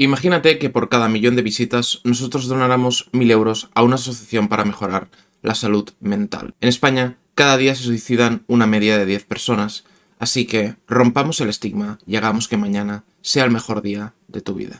Imagínate que por cada millón de visitas nosotros donáramos mil euros a una asociación para mejorar la salud mental. En España, cada día se suicidan una media de 10 personas, así que rompamos el estigma y hagamos que mañana sea el mejor día de tu vida.